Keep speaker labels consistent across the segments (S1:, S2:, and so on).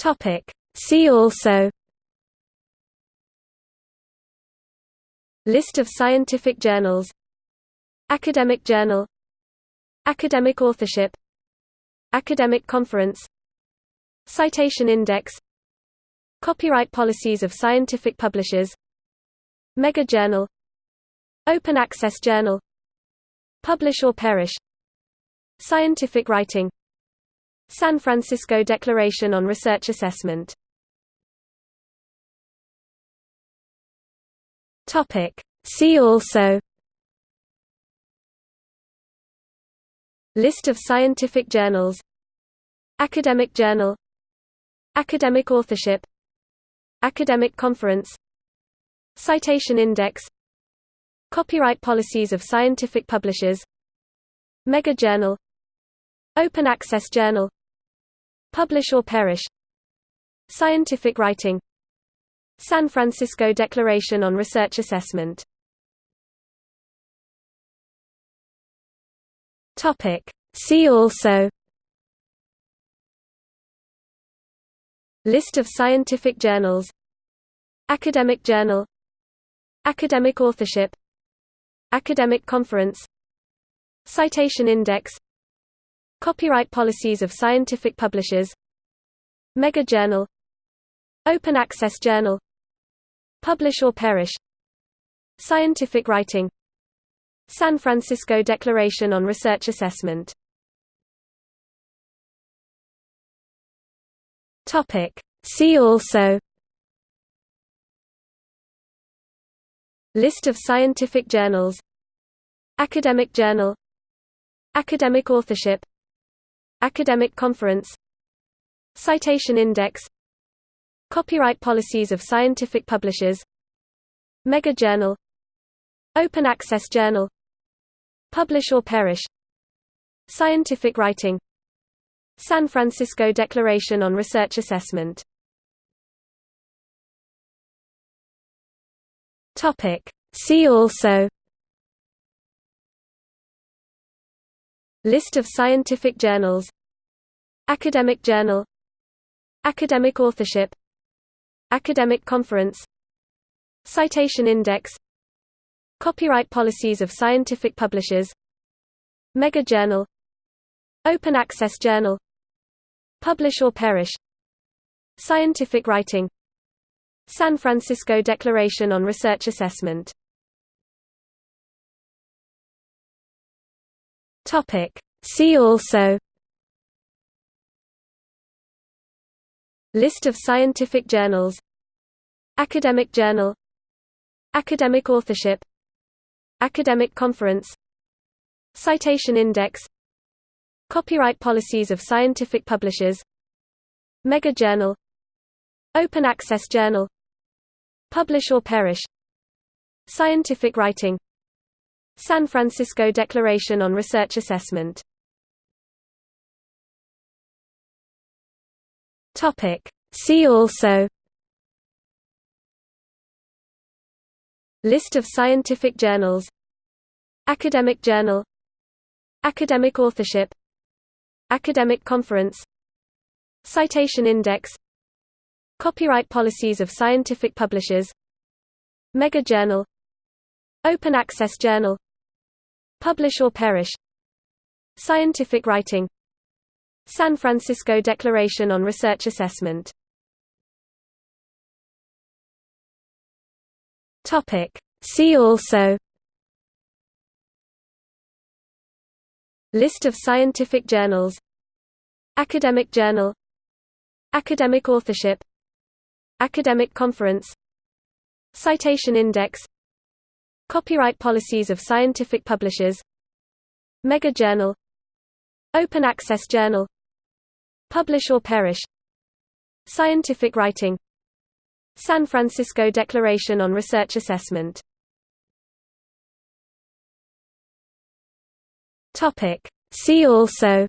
S1: Topic. See also List of scientific journals Academic journal Academic authorship Academic conference Citation index Copyright policies of scientific publishers Mega journal Open access journal Publish or perish Scientific writing San Francisco Declaration on Research Assessment. See also. List of scientific journals. Academic journal. Academic authorship. Academic conference. Citation index. Copyright policies of scientific publishers. Mega journal. Open access journal Publish or perish. Scientific writing. San Francisco Declaration on Research Assessment. Topic. See also. List of scientific journals. Academic journal. Academic authorship. Academic conference. Citation index Copyright policies of scientific publishers. Mega journal. Open access journal. Publish or perish. Scientific writing. San Francisco Declaration on Research Assessment. See also. List of scientific journals. Academic journal. Academic authorship Academic conference Citation index Copyright policies of scientific publishers Mega journal Open access journal Publish or perish Scientific writing San Francisco Declaration on Research Assessment. See also List of scientific journals Academic journal Academic authorship Academic conference Citation index Copyright policies of scientific publishers Mega journal Open access journal Publish or perish Scientific writing San Francisco Declaration on Research Assessment See also List of scientific journals Academic journal Academic authorship Academic conference Citation index Copyright policies of scientific publishers Mega journal Open access journal Publish or perish Scientific writing San Francisco Declaration on Research Assessment. Topic. See also. List of scientific journals. Academic journal. Academic authorship. Academic conference. Citation index. Copyright policies of scientific publishers. Mega journal. Open access journal Publish or perish. Scientific writing. San Francisco Declaration on Research Assessment. Topic. See also. List of scientific journals. Academic journal. Academic authorship. Academic conference. Citation index Copyright policies of scientific publishers. Mega journal. Open access journal. Publish or perish. Scientific writing. San Francisco Declaration on Research Assessment. See also.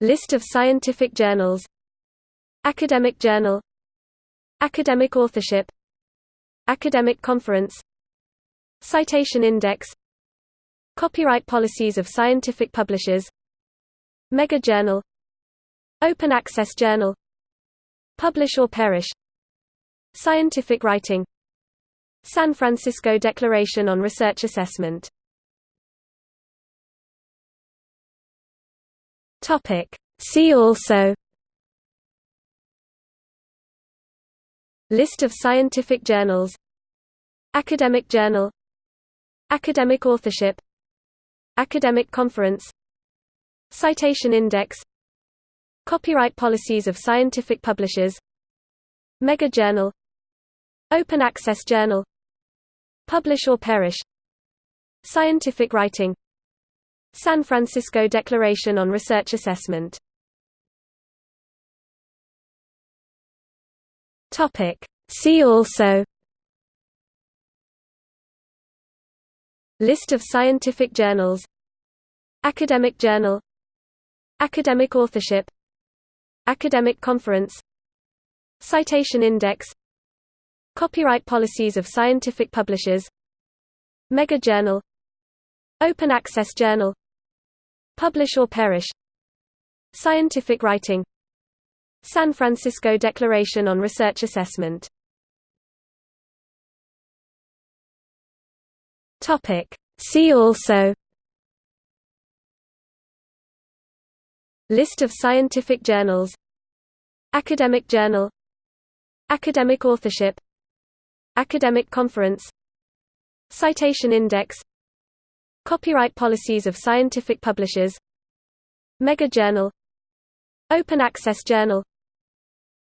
S1: List of scientific journals. Academic journal. Academic authorship Academic conference. Citation index. Copyright policies of scientific publishers. Mega journal. Open Access Journal. Publish or Perish. Scientific Writing. San Francisco Declaration on Research Assessment. See also List of scientific journals Academic journal Academic authorship Academic conference Citation index Copyright policies of scientific publishers Mega journal Open access journal Publish or perish Scientific writing San Francisco Declaration on Research Assessment See also List of scientific journals Academic journal Academic authorship Academic conference Citation index Copyright policies of scientific publishers Mega journal Open access journal Publish or perish Scientific writing San Francisco Declaration on Research Assessment. See also. List of scientific journals. Academic journal. Academic authorship. Academic conference. Citation index. Copyright policies of scientific publishers. Mega journal Open access journal.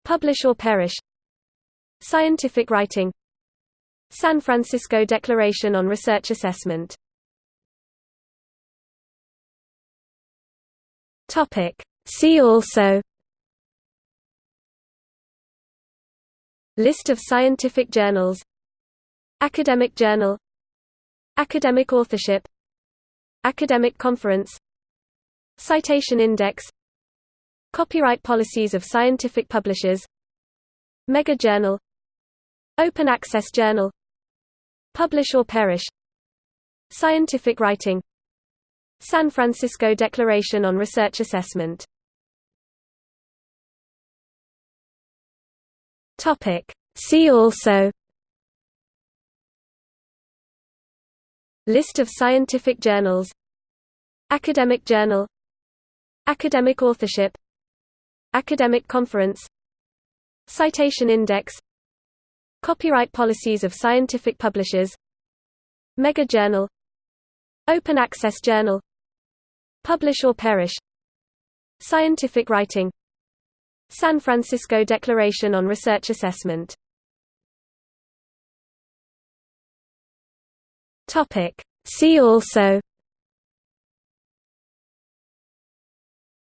S1: Publish or perish. Scientific writing. San Francisco Declaration on Research Assessment. See also. List of scientific journals. Academic journal. Academic authorship. Academic conference. Citation index Copyright policies of scientific publishers Mega journal Open access journal Publish or perish Scientific writing San Francisco Declaration on Research Assessment. See also List of scientific journals Academic journal Academic authorship Academic conference Citation index Copyright policies of scientific publishers Mega journal Open access journal Publish or perish Scientific writing San Francisco Declaration on Research Assessment. See also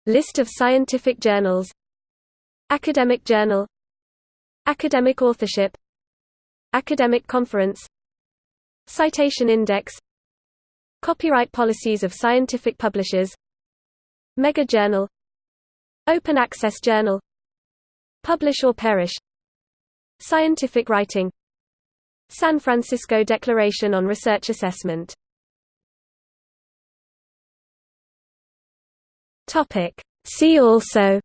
S1: List of scientific journals Academic journal Academic authorship Academic conference Citation index Copyright policies of scientific publishers Mega journal Open access journal Publish or perish Scientific writing San Francisco Declaration on Research Assessment See also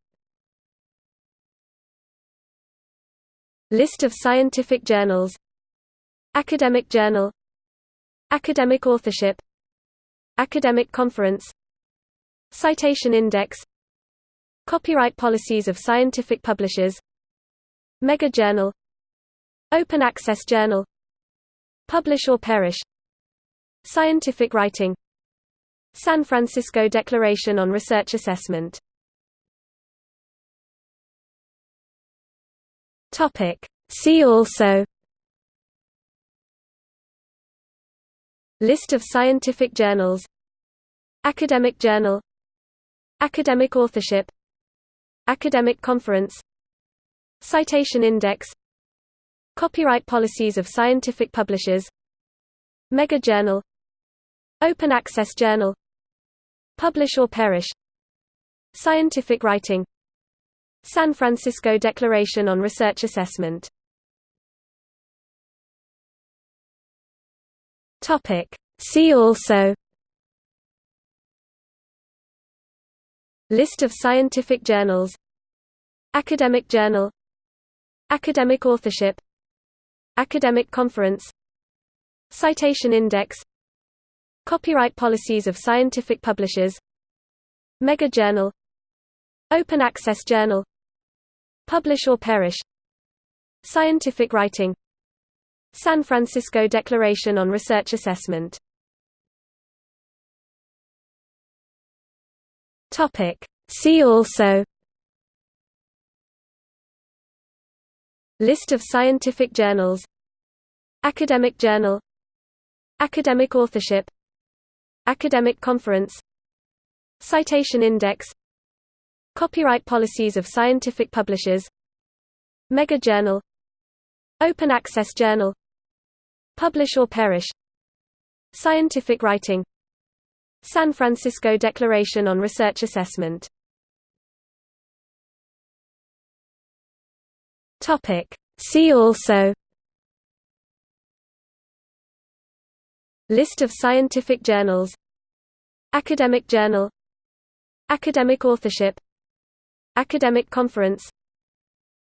S1: List of scientific journals Academic journal Academic authorship Academic conference Citation index Copyright policies of scientific publishers Mega journal Open access journal Publish or perish Scientific writing San Francisco Declaration on Research Assessment. See also. List of scientific journals. Academic journal. Academic authorship. Academic conference. Citation index. Copyright policies of scientific publishers. Mega journal. Open access journal Publish or perish. Scientific writing. San Francisco Declaration on Research Assessment. Topic. See also. List of scientific journals. Academic journal. Academic authorship. Academic conference. Citation index Copyright policies of scientific publishers. Mega journal. Open access journal. Publish or perish. Scientific writing. San Francisco Declaration on Research Assessment. See also. List of scientific journals. Academic journal. Academic authorship Academic conference Citation index Copyright policies of scientific publishers Mega journal Open access journal Publish or perish Scientific writing San Francisco Declaration on Research Assessment. See also List of scientific journals Academic journal Academic authorship Academic conference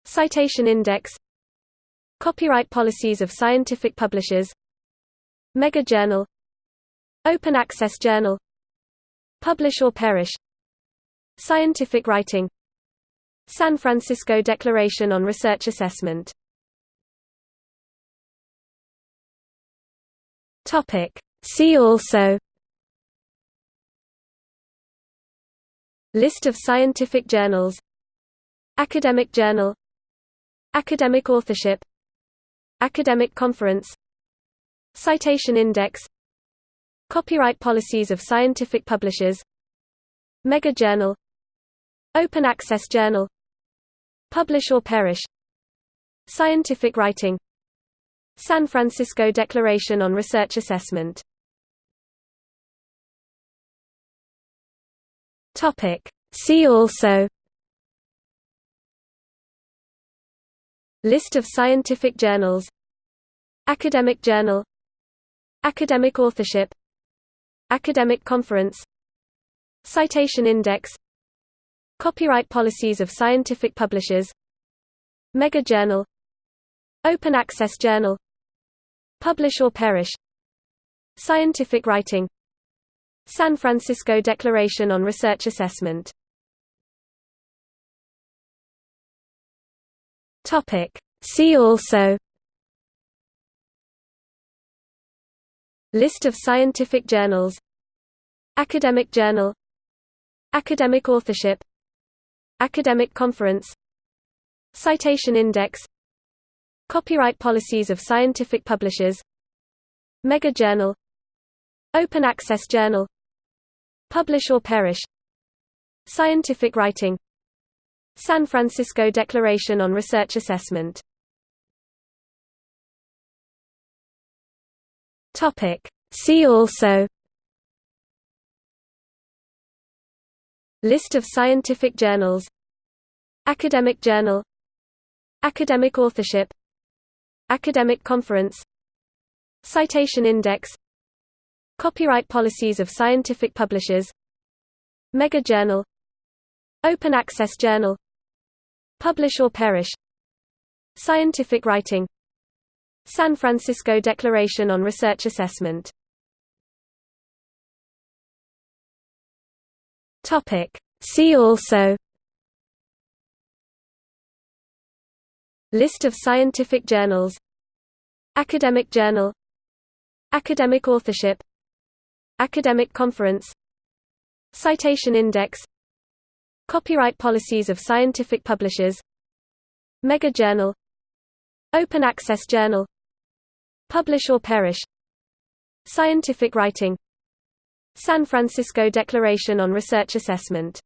S1: Citation index Copyright policies of scientific publishers Mega journal Open access journal Publish or perish Scientific writing San Francisco Declaration on Research Assessment Topic. See also List of scientific journals Academic journal Academic authorship Academic conference Citation index Copyright policies of scientific publishers Mega journal Open access journal Publish or perish Scientific writing San Francisco Declaration on Research Assessment. See also. List of scientific journals. Academic journal. Academic authorship. Academic conference. Citation index. Copyright policies of scientific publishers. Mega journal. Open access journal Publish or perish. Scientific writing. San Francisco Declaration on Research Assessment. See also. List of scientific journals. Academic journal. Academic authorship. Academic conference. Citation index Copyright policies of scientific publishers. Mega journal. Open access journal. Publish or perish. Scientific writing. San Francisco Declaration on Research Assessment. Topic. See also. List of scientific journals. Academic journal. Academic authorship Academic conference Citation index Copyright policies of scientific publishers Mega journal Open access journal Publish or perish Scientific writing San Francisco Declaration on Research Assessment. See also List of scientific journals Academic journal Academic authorship Academic conference Citation index Copyright policies of scientific publishers Mega journal Open access journal Publish or perish Scientific writing San Francisco Declaration on Research Assessment